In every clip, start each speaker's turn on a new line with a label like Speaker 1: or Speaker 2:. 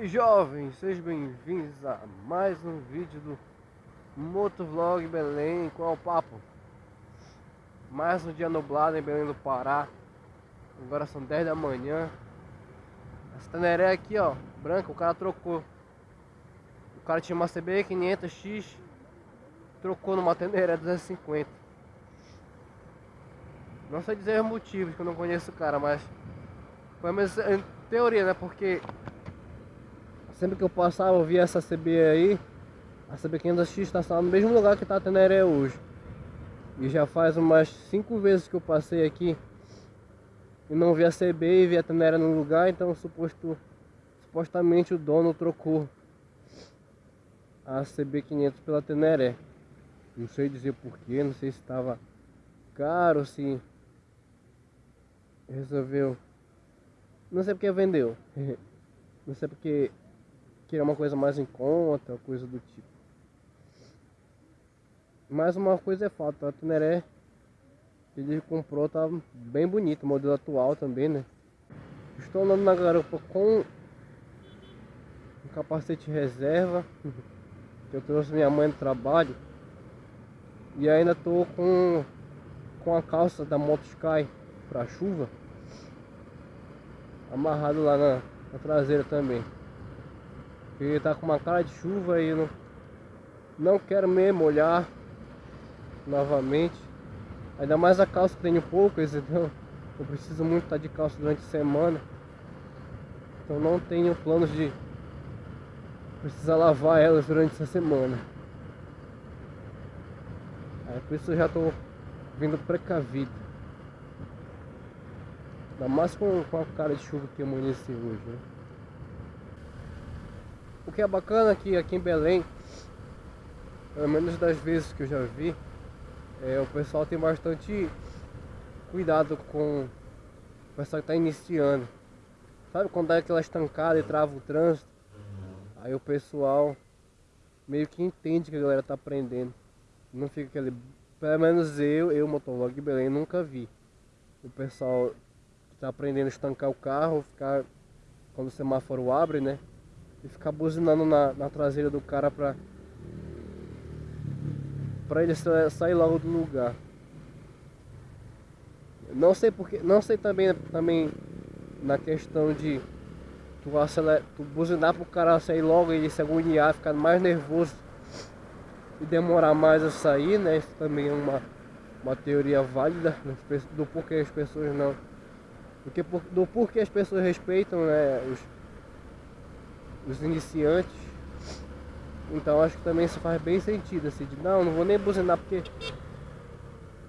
Speaker 1: E jovens, sejam bem-vindos a mais um vídeo do Motovlog Belém. Qual é o papo? Mais um dia nublado em Belém do Pará. Agora são 10 da manhã. Essa Teneré aqui, ó, branca, o cara trocou. O cara tinha uma CB 500X, trocou numa Teneré 250. Não sei dizer os motivos, que eu não conheço o cara, mas foi mesmo em teoria, né? Porque Sempre que eu passava, eu via essa CB aí. A CB500X está no mesmo lugar que está a Teneré hoje. E já faz umas 5 vezes que eu passei aqui. E não vi a CB e vi a Teneré no lugar. Então suposto, supostamente o dono trocou a CB500 pela Teneré. Não sei dizer porquê, não sei se estava caro, se resolveu. Não sei porque vendeu. não sei porque queria uma coisa mais em conta, coisa do tipo. Mais uma coisa é fato, a Tuneré ele comprou tá bem bonito, modelo atual também, né? Estou andando na garupa com um capacete reserva que eu trouxe minha mãe do trabalho e ainda tô com com a calça da Moto Sky para chuva amarrado lá na, na traseira também. Porque tá com uma cara de chuva e não, não quero me molhar novamente. Ainda mais a calça que tenho poucas, então eu preciso muito estar de calça durante a semana. Então não tenho planos de precisar lavar elas durante essa semana. Aí por isso eu já estou vindo precavido. Ainda mais com, com a cara de chuva que amanheceu hoje, né? O que é bacana aqui, aqui em Belém, pelo menos das vezes que eu já vi, é, o pessoal tem bastante cuidado com o pessoal que está iniciando. Sabe quando dá aquela estancada e trava o trânsito? Aí o pessoal meio que entende que a galera tá aprendendo. Não fica aquele. Pelo menos eu, eu, motovlog Belém, nunca vi. O pessoal que tá aprendendo a estancar o carro, ficar. Quando o semáforo abre, né? E ficar buzinando na, na traseira do cara pra, pra ele sair logo do lugar. Não sei porque, não sei também, também na questão de tu, acelerar, tu buzinar pro cara sair logo e ele se agoniar, ficar mais nervoso e demorar mais a sair, né? Isso também é uma, uma teoria válida do porquê as pessoas não. Porque, do porquê as pessoas respeitam né, os, os iniciantes. Então acho que também isso faz bem sentido, assim, de não, não vou nem buzinar porque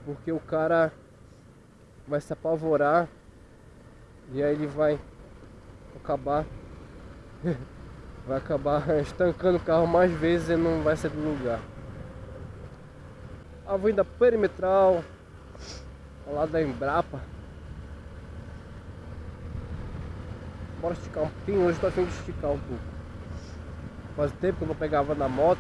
Speaker 1: porque o cara vai se apavorar e aí ele vai acabar vai acabar estancando o carro mais vezes e não vai sair do lugar. Avenida perimetral ao lado da Embrapa. Bora esticar um pouquinho, hoje tô afim de esticar um pouco. Faz tempo que eu não pegava na moto.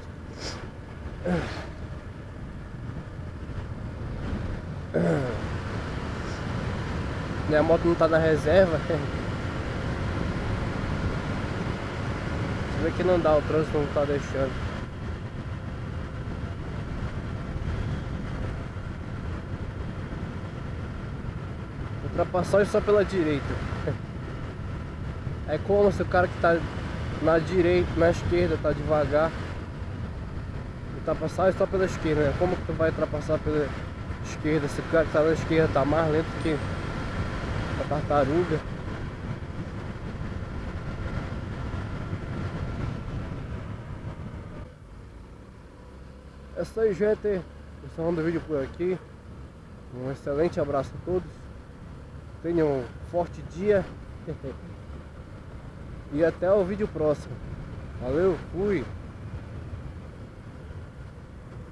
Speaker 1: Minha moto não tá na reserva. Você vê que não dá, o trânsito não tá deixando. Ultrapassagem só pela direita. É como se o cara que está na direita, na esquerda, tá devagar. Ultrapassar só pela esquerda, né? Como que tu vai ultrapassar pela esquerda? Se o cara que tá na esquerda tá mais lento que a tartaruga. É isso aí, gente. Encerrando o vídeo por aqui. Um excelente abraço a todos. Tenham um forte dia. E até o vídeo próximo. Valeu, fui!